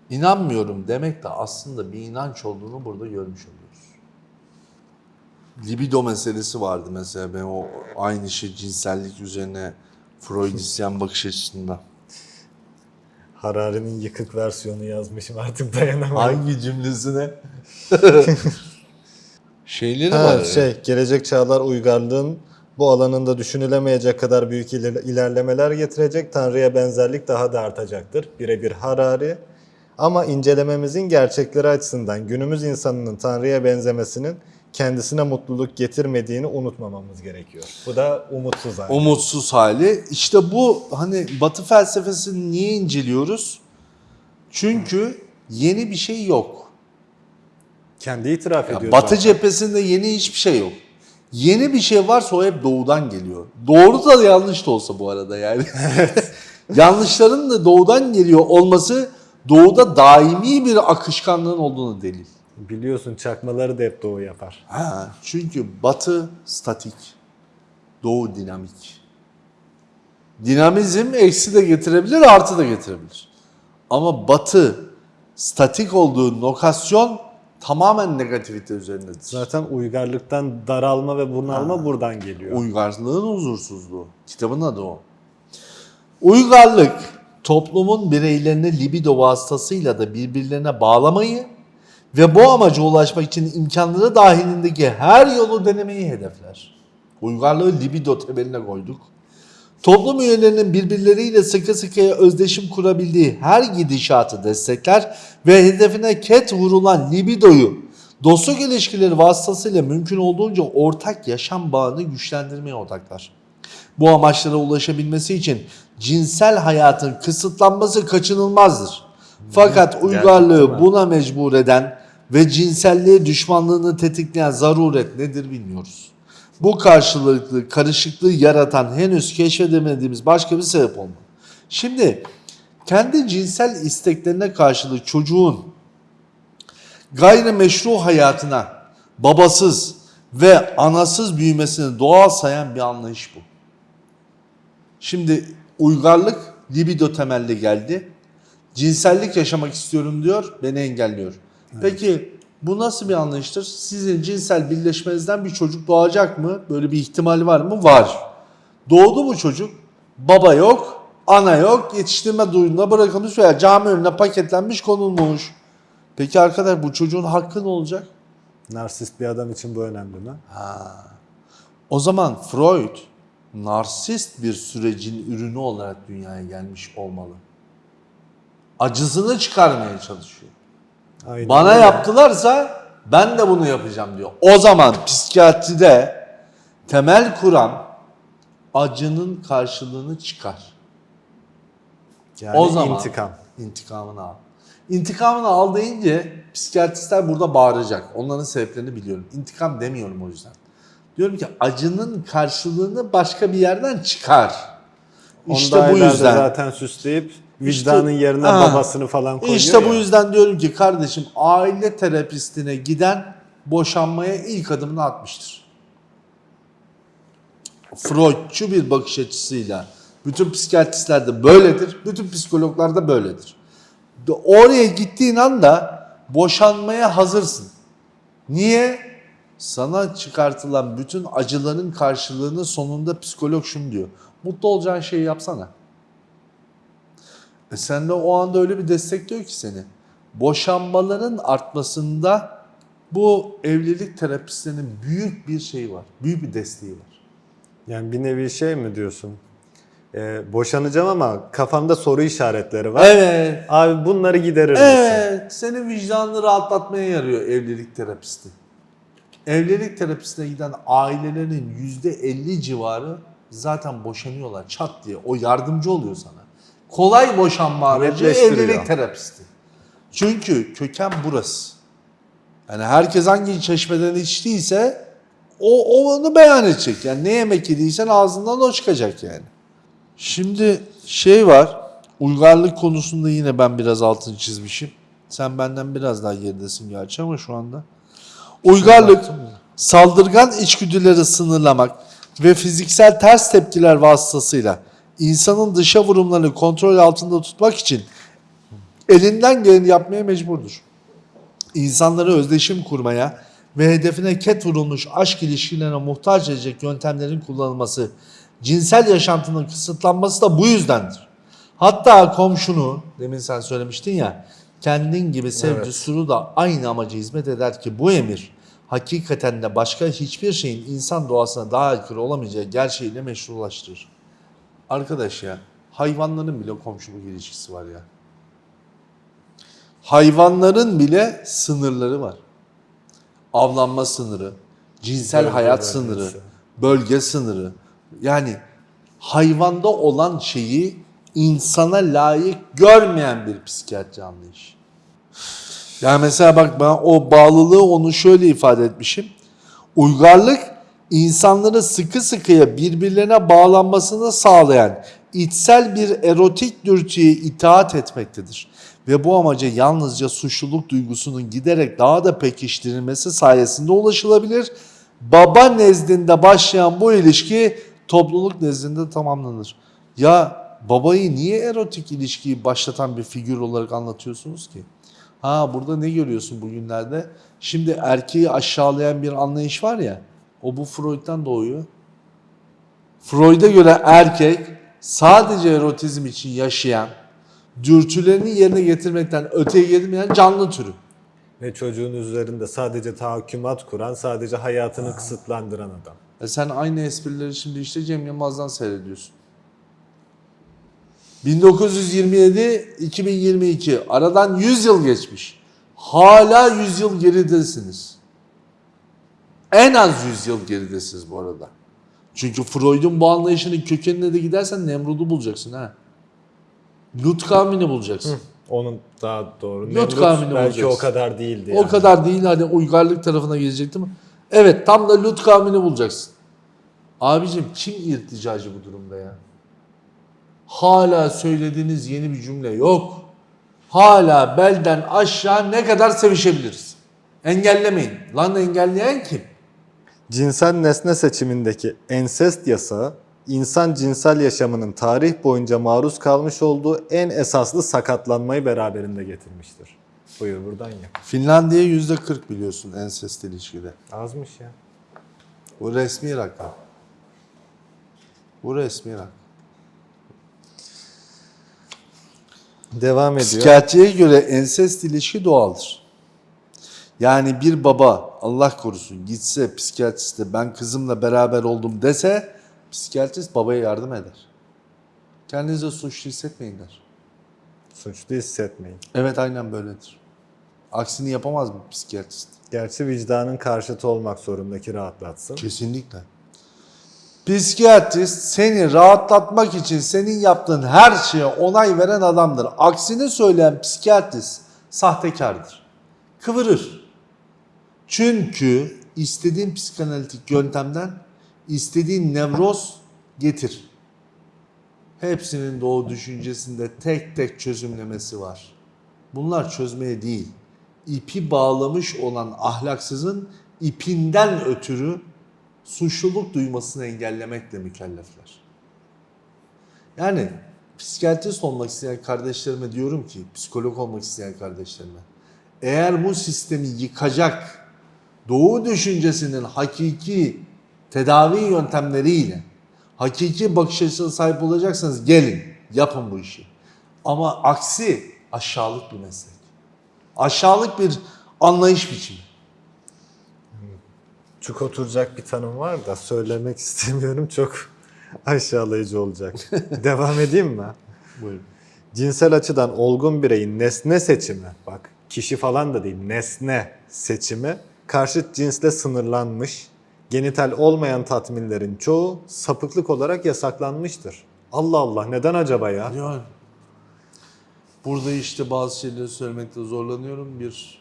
İnanmıyorum demek de aslında bir inanç olduğunu burada görmüş oluyoruz. Libido meselesi vardı mesela ben o aynı şey cinsellik üzerine Freudisyen bakış açısında. Harari'nin yıkık versiyonu yazmışım artık dayanamadım. Hangi cümlesine? Şeyleri Ha, var. şey, gelecek çağlar uygarlığın bu alanında düşünülemeyecek kadar büyük iler- ilerlemeler getirecek. Tanrı'ya benzerlik daha da artacaktır. Birebir Harari. Ama incelememizin gerçekleri açısından günümüz insanının Tanrı'ya benzemesinin kendisine mutluluk getirmediğini unutmamamız gerekiyor. Bu da umutsuz hali. umutsuz hali. İşte bu hani Batı felsefesini niye inceliyoruz? Çünkü yeni bir şey yok. Kendi itiraf ediyor. Batı zaten. cephesinde yeni hiçbir şey yok. Yeni bir şey varsa o hep doğudan geliyor. Doğru da yanlış da olsa bu arada yani. Yanlışların da doğudan geliyor olması doğuda daimi bir akışkanlığın olduğunu delil. Biliyorsun çakmaları da hep doğu yapar. Ha, çünkü batı statik, doğu dinamik. Dinamizm eksi de getirebilir, artı da getirebilir. Ama batı statik olduğu lokasyon tamamen negativite üzerindedir. Zaten uygarlıktan daralma ve bunalma buradan geliyor. Uygarlığın huzursuzluğu. Kitabın adı o. Uygarlık toplumun bireylerini libido vasıtasıyla da birbirlerine bağlamayı ve bu amaca ulaşmak için imkanları dahilindeki her yolu denemeyi hedefler. Uygarlığı libido temeline koyduk. Toplum üyelerinin birbirleriyle sıkı sıkıya özdeşim kurabildiği her gidişatı destekler ve hedefine ket vurulan libidoyu dostluk ilişkileri vasıtasıyla mümkün olduğunca ortak yaşam bağını güçlendirmeye odaklar. Bu amaçlara ulaşabilmesi için cinsel hayatın kısıtlanması kaçınılmazdır. Fakat uygarlığı buna mecbur eden ve cinselliğe düşmanlığını tetikleyen zaruret nedir bilmiyoruz. Bu karşılıklı karışıklığı yaratan henüz keşfedemediğimiz başka bir sebep olmalı. Şimdi kendi cinsel isteklerine karşılık çocuğun gayrimeşru hayatına babasız ve anasız büyümesini doğal sayan bir anlayış bu. Şimdi uygarlık libido temelli geldi. Cinsellik yaşamak istiyorum diyor, beni engelliyor. Peki bu nasıl bir anlayıştır? Sizin cinsel birleşmenizden bir çocuk doğacak mı? Böyle bir ihtimal var mı? Var. Doğdu mu çocuk? Baba yok, ana yok, yetiştirme duyduğunda bırakılmış veya cami önüne paketlenmiş konulmuş. Peki arkadaş bu çocuğun hakkı ne olacak? Narsist bir adam için bu önemli mi? O zaman Freud narsist bir sürecin ürünü olarak dünyaya gelmiş olmalı. Acısını çıkarmaya çalışıyor. Aynen Bana öyle. yaptılarsa ben de bunu yapacağım diyor. O zaman psikiyatride temel kuram acının karşılığını çıkar. Yani o zaman intikam. intikamını al. İntikamını al deyince psikiyatristler burada bağıracak. Onların sebeplerini biliyorum. İntikam demiyorum o yüzden. Diyorum ki acının karşılığını başka bir yerden çıkar. İşte İşte bu yüzden. zaten süsleyip vicdanın İşte- yerine Ha. babasını falan koyuyor İşte bu ya. yüzden diyorum ki kardeşim aile terapistine giden boşanmaya ilk adımını atmıştır. Freudçu bir bakış açısıyla bütün psikiyatristler de böyledir, bütün psikologlar da böyledir. Oraya gittiğin anda boşanmaya hazırsın. Niye? Sana çıkartılan bütün acıların karşılığını sonunda psikolog şunu diyor. Mutlu olacağın şeyi yapsana. E sen de o anda öyle bir destekliyor ki seni. Boşanmaların artmasında bu evlilik terapistlerinin büyük bir şeyi var. Büyük bir desteği var. Yani bir nevi şey mi diyorsun? Ee, boşanacağım ama kafamda soru işaretleri var. Evet. Abi bunları giderir misin? Evet. Senin vicdanını rahatlatmaya yarıyor evlilik terapisti. Evlilik terapistine giden ailelerin %50 civarı zaten boşanıyorlar çat diye. O yardımcı oluyor sana. Kolay boşanma aracı evlilik terapisti. Çünkü köken burası. Yani herkes hangi çeşmeden içtiyse o, o onu beyan edecek. Yani ne yemek yediysen ağzından o çıkacak yani. Şimdi şey var. Uygarlık konusunda yine ben biraz altını çizmişim. Sen benden biraz daha geridesin gerçi ama şu anda. Uygarlık saldırgan içgüdüleri sınırlamak ve fiziksel ters tepkiler vasıtasıyla insanın dışa vurumlarını kontrol altında tutmak için elinden geleni yapmaya mecburdur. İnsanları özdeşim kurmaya ve hedefine ket vurulmuş aşk ilişkilerine muhtaç edecek yöntemlerin kullanılması, cinsel yaşantının kısıtlanması da bu yüzdendir. Hatta komşunu, demin sen söylemiştin ya, kendin gibi sevcusunu da aynı amaca hizmet eder ki bu emir hakikaten de başka hiçbir şeyin insan doğasına daha aykırı olamayacağı gerçeğiyle meşrulaştırır. Arkadaş ya, hayvanların bile komşuluk ilişkisi var ya. Hayvanların bile sınırları var. Avlanma sınırı, cinsel Bölge hayat bölgesi. sınırı, bölge sınırı. Yani hayvanda olan şeyi insana layık görmeyen bir psikiyatri anlayışı. Yani mesela bak ben o bağlılığı onu şöyle ifade etmişim. Uygarlık insanları sıkı sıkıya birbirlerine bağlanmasını sağlayan içsel bir erotik dürtüye itaat etmektedir. Ve bu amaca yalnızca suçluluk duygusunun giderek daha da pekiştirilmesi sayesinde ulaşılabilir. Baba nezdinde başlayan bu ilişki topluluk nezdinde tamamlanır. Ya babayı niye erotik ilişkiyi başlatan bir figür olarak anlatıyorsunuz ki? Ha burada ne görüyorsun bugünlerde? Şimdi erkeği aşağılayan bir anlayış var ya. O bu Freud'dan doğuyor. Freud'a göre erkek sadece erotizm için yaşayan, dürtülerini yerine getirmekten öteye gitmeyen canlı türü. Ve çocuğun üzerinde sadece tahakkümat kuran, sadece hayatını kısıtlandıran adam. E sen aynı esprileri şimdi işte Cem Yılmaz'dan seyrediyorsun. 1927-2022 aradan 100 yıl geçmiş. Hala 100 yıl geridesiniz. En az 100 yıl geridesiniz bu arada. Çünkü Freud'un bu anlayışının kökenine de gidersen Nemrud'u bulacaksın ha. Lut kavmini bulacaksın. Onun daha doğru. Yok Nemrut kavmini belki bulacağız. o kadar değildi. O yani. kadar değil hani uygarlık tarafına gelecektim. Evet tam da Lut kavmini bulacaksın. Abicim kim irticacı bu durumda ya? Hala söylediğiniz yeni bir cümle yok. Hala belden aşağı ne kadar sevişebiliriz? Engellemeyin. Lan engelleyen kim? Cinsel nesne seçimindeki ensest yasağı, insan cinsel yaşamının tarih boyunca maruz kalmış olduğu en esaslı sakatlanmayı beraberinde getirmiştir. Buyur buradan ya. Finlandiya yüzde 40 biliyorsun ensest ilişkide. Azmış ya. Bu resmi rakam. Bu resmi rakam. Devam ediyor. Psikiyatriye göre ensest ilişki doğaldır. Yani bir baba Allah korusun gitse psikiyatriste ben kızımla beraber oldum dese psikiyatrist babaya yardım eder. Kendinize suçlu hissetmeyin der. Suçlu hissetmeyin. Evet aynen böyledir. Aksini yapamaz mı psikiyatrist? Gerçi vicdanın karşıtı olmak zorundaki rahatlatsın. Kesinlikle. Psikiyatrist seni rahatlatmak için senin yaptığın her şeye onay veren adamdır. Aksini söyleyen psikiyatrist sahtekardır. Kıvırır. Çünkü istediğin psikanalitik yöntemden istediğin nevroz getir. Hepsinin o düşüncesinde tek tek çözümlemesi var. Bunlar çözmeye değil, ipi bağlamış olan ahlaksızın ipinden ötürü suçluluk duymasını engellemekle mükellefler. Yani psikiyatrist olmak isteyen kardeşlerime diyorum ki, psikolog olmak isteyen kardeşlerime, eğer bu sistemi yıkacak doğu düşüncesinin hakiki tedavi yöntemleriyle hakiki bakış açısına sahip olacaksanız gelin yapın bu işi. Ama aksi aşağılık bir meslek. Aşağılık bir anlayış biçimi. Çok oturacak bir tanım var da söylemek istemiyorum çok aşağılayıcı olacak. Devam edeyim mi? Buyurun. Cinsel açıdan olgun bireyin nesne seçimi, bak kişi falan da değil nesne seçimi karşıt cinsle sınırlanmış, genital olmayan tatminlerin çoğu sapıklık olarak yasaklanmıştır. Allah Allah neden acaba ya? Yani burada işte bazı şeyleri söylemekte zorlanıyorum. Bir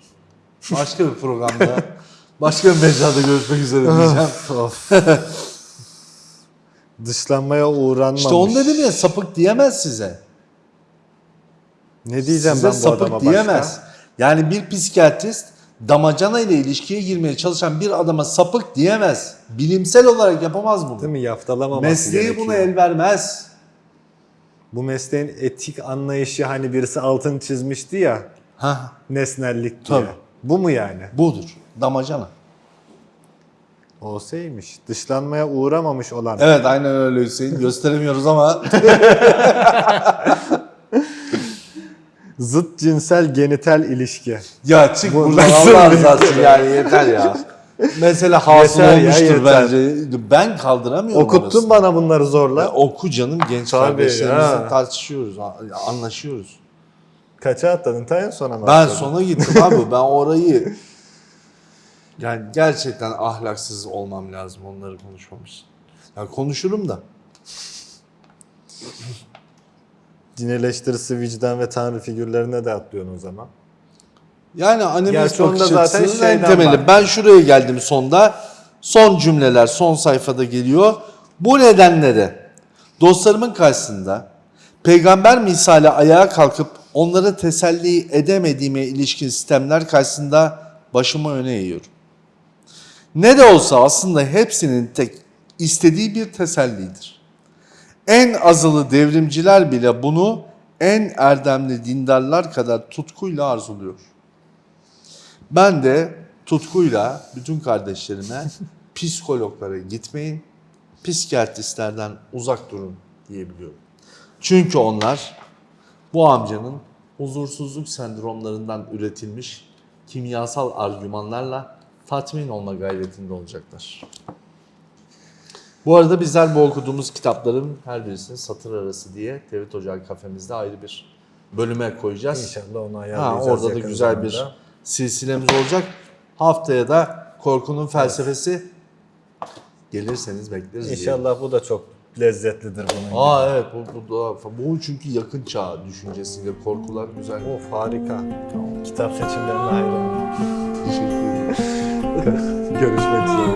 başka bir programda, başka bir mecrada görüşmek üzere diyeceğim. Of. Dışlanmaya uğranmamış. İşte onu dedim ya sapık diyemez size. Ne diyeceğim size ben bu sapık adama diyemez. başka? Yani bir psikiyatrist damacana ile ilişkiye girmeye çalışan bir adama sapık diyemez. Bilimsel olarak yapamaz bunu. Değil mi? Yaftalamaması Mesleği gerekiyor. buna el vermez. Bu mesleğin etik anlayışı hani birisi altını çizmişti ya Ha, nesnellik diye. Tabii. Bu mu yani? budur. Damacana. Olsaymış. Dışlanmaya uğramamış olan. Evet aynen öyle Hüseyin. Gösteremiyoruz ama Zıt cinsel genital ilişki. Ya çık Bu buradan Allah rızası için yani yeter ya. Mesela hasıl Yeter ya, olmuştur yeter. bence. Ben kaldıramıyorum Okuttun orasını. bana bunları zorla. Ya oku canım genç Tabii kardeşlerimizle ya. tartışıyoruz, a- anlaşıyoruz. Kaça atladın? Ta en sona mı Ben atladın? sona gittim abi. Ben orayı yani gerçekten ahlaksız olmam lazım onları konuşmamış. Ya konuşurum da. Din eleştirisi, vicdan ve tanrı figürlerine de atlıyorsun o zaman. Yani animist bakış zaten açısının en temeli. var. Ben şuraya geldim sonda. Son cümleler son sayfada geliyor. Bu nedenle de dostlarımın karşısında peygamber misali ayağa kalkıp onları teselli edemediğime ilişkin sistemler karşısında başımı öne eğiyorum. Ne de olsa aslında hepsinin tek istediği bir tesellidir. En azılı devrimciler bile bunu en erdemli dindarlar kadar tutkuyla arzuluyor. Ben de tutkuyla bütün kardeşlerime psikologlara gitmeyin, psikiyatristlerden uzak durun diyebiliyorum. Çünkü onlar bu amcanın huzursuzluk sendromlarından üretilmiş kimyasal argümanlarla tatmin olma gayretinde olacaklar. Bu arada bizler bu okuduğumuz kitapların her birisini satır arası diye Tevhid Ocağı kafemizde ayrı bir bölüme koyacağız. İnşallah onu Ha, ayarlayacağız. orada da güzel bir zamanda. silsilemiz olacak. Haftaya da korkunun felsefesi gelirseniz bekleriz diye. İnşallah bu da çok lezzetlidir bunun. Aa evet bu, bu, da- bu çünkü yakın çağ düşüncesiyle korkular güzel. Of harika. Kitap seçimlerine hayranım. Teşekkür ederim. Görüşmek üzere.